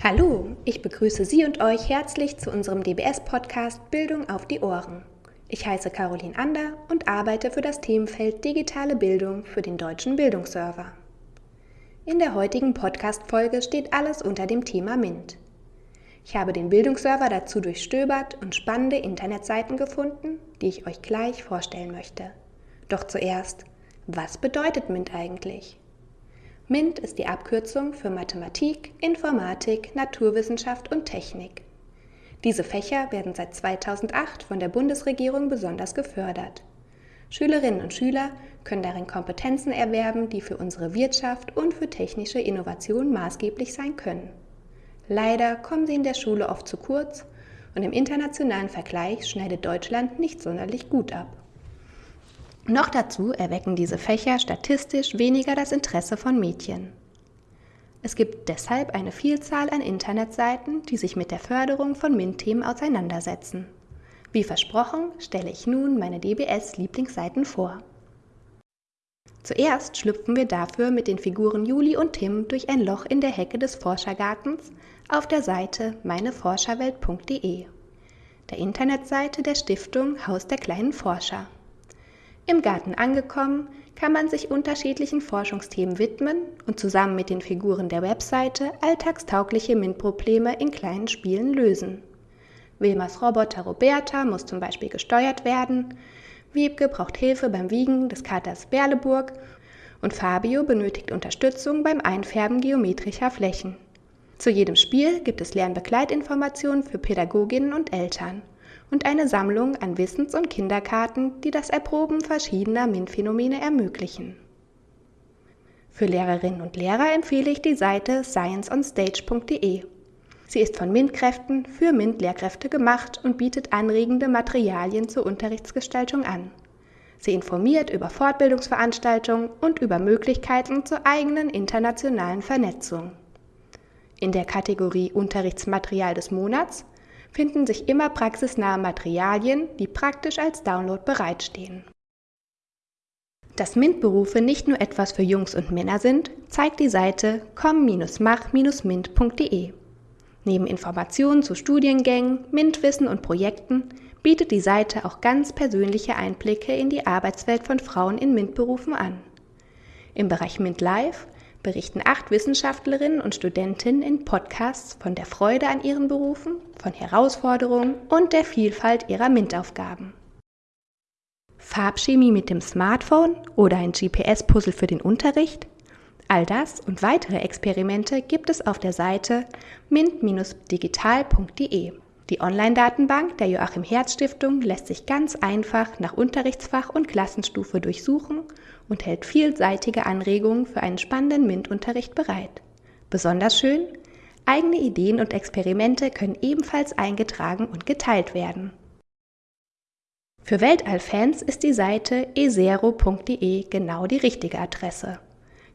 Hallo, ich begrüße Sie und euch herzlich zu unserem DBS-Podcast Bildung auf die Ohren. Ich heiße Caroline Ander und arbeite für das Themenfeld Digitale Bildung für den Deutschen Bildungsserver. In der heutigen Podcast-Folge steht alles unter dem Thema MINT. Ich habe den Bildungsserver dazu durchstöbert und spannende Internetseiten gefunden, die ich euch gleich vorstellen möchte. Doch zuerst, was bedeutet MINT eigentlich? MINT ist die Abkürzung für Mathematik, Informatik, Naturwissenschaft und Technik. Diese Fächer werden seit 2008 von der Bundesregierung besonders gefördert. Schülerinnen und Schüler können darin Kompetenzen erwerben, die für unsere Wirtschaft und für technische Innovation maßgeblich sein können. Leider kommen sie in der Schule oft zu kurz und im internationalen Vergleich schneidet Deutschland nicht sonderlich gut ab. Noch dazu erwecken diese Fächer statistisch weniger das Interesse von Mädchen. Es gibt deshalb eine Vielzahl an Internetseiten, die sich mit der Förderung von MINT-Themen auseinandersetzen. Wie versprochen stelle ich nun meine DBS-Lieblingsseiten vor. Zuerst schlüpfen wir dafür mit den Figuren Juli und Tim durch ein Loch in der Hecke des Forschergartens auf der Seite meineforscherwelt.de, der Internetseite der Stiftung Haus der kleinen Forscher. Im Garten angekommen, kann man sich unterschiedlichen Forschungsthemen widmen und zusammen mit den Figuren der Webseite alltagstaugliche MINT-Probleme in kleinen Spielen lösen. Wilmers Roboter Roberta muss zum Beispiel gesteuert werden, Wiebke braucht Hilfe beim Wiegen des Katers Berleburg und Fabio benötigt Unterstützung beim Einfärben geometrischer Flächen. Zu jedem Spiel gibt es Lernbegleitinformationen für Pädagoginnen und Eltern und eine Sammlung an Wissens- und Kinderkarten, die das Erproben verschiedener MINT-Phänomene ermöglichen. Für Lehrerinnen und Lehrer empfehle ich die Seite scienceonstage.de. Sie ist von MINT-Kräften für MINT-Lehrkräfte gemacht und bietet anregende Materialien zur Unterrichtsgestaltung an. Sie informiert über Fortbildungsveranstaltungen und über Möglichkeiten zur eigenen internationalen Vernetzung. In der Kategorie Unterrichtsmaterial des Monats finden sich immer praxisnahe Materialien, die praktisch als Download bereitstehen. Dass MINT-Berufe nicht nur etwas für Jungs und Männer sind, zeigt die Seite komm-mach-mint.de. Neben Informationen zu Studiengängen, MINT-Wissen und Projekten bietet die Seite auch ganz persönliche Einblicke in die Arbeitswelt von Frauen in MINT-Berufen an. Im Bereich MINT Live berichten acht Wissenschaftlerinnen und Studentinnen in Podcasts von der Freude an ihren Berufen, von Herausforderungen und der Vielfalt ihrer MINT-Aufgaben. Farbchemie mit dem Smartphone oder ein GPS-Puzzle für den Unterricht? All das und weitere Experimente gibt es auf der Seite mint-digital.de. Die Online-Datenbank der Joachim Herz Stiftung lässt sich ganz einfach nach Unterrichtsfach und Klassenstufe durchsuchen und hält vielseitige Anregungen für einen spannenden MINT-Unterricht bereit. Besonders schön, eigene Ideen und Experimente können ebenfalls eingetragen und geteilt werden. Für Weltallfans ist die Seite ezero.de genau die richtige Adresse.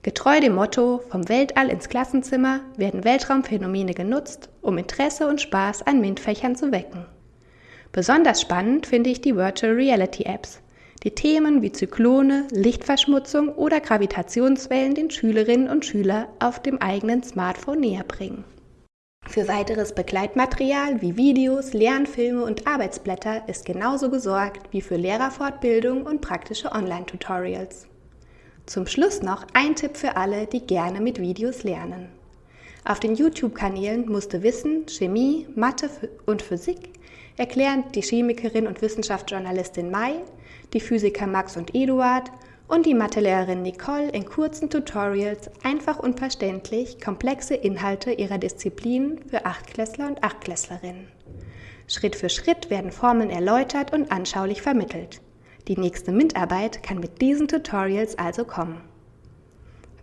Getreu dem Motto Vom Weltall ins Klassenzimmer werden Weltraumphänomene genutzt, um Interesse und Spaß an MINT-Fächern zu wecken. Besonders spannend finde ich die Virtual Reality Apps, die Themen wie Zyklone, Lichtverschmutzung oder Gravitationswellen den Schülerinnen und Schülern auf dem eigenen Smartphone näher bringen. Für weiteres Begleitmaterial wie Videos, Lernfilme und Arbeitsblätter ist genauso gesorgt wie für Lehrerfortbildung und praktische Online-Tutorials. Zum Schluss noch ein Tipp für alle, die gerne mit Videos lernen. Auf den YouTube-Kanälen musste Wissen, Chemie, Mathe und Physik erklären die Chemikerin und Wissenschaftsjournalistin Mai, die Physiker Max und Eduard und die Mathelehrerin Nicole in kurzen Tutorials einfach und verständlich komplexe Inhalte ihrer Disziplinen für Achtklässler und Achtklässlerinnen. Schritt für Schritt werden Formeln erläutert und anschaulich vermittelt. Die nächste MINT-Arbeit kann mit diesen Tutorials also kommen.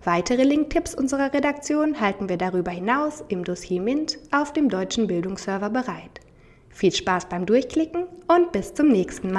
Weitere Linktipps unserer Redaktion halten wir darüber hinaus im Dossier MINT auf dem deutschen Bildungsserver bereit. Viel Spaß beim Durchklicken und bis zum nächsten Mal.